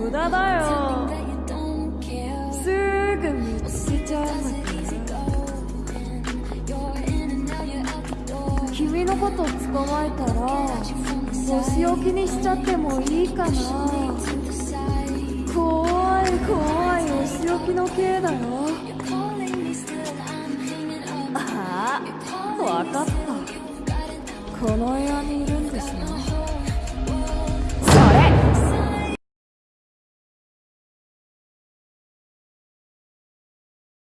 無駄だよ。すぐ見つけちゃうのだか君のこと捕まえたらお仕置きにしちゃってもいいかな。怖い怖いお仕置きの刑だよ。ああわかった。この部屋にいるんですね。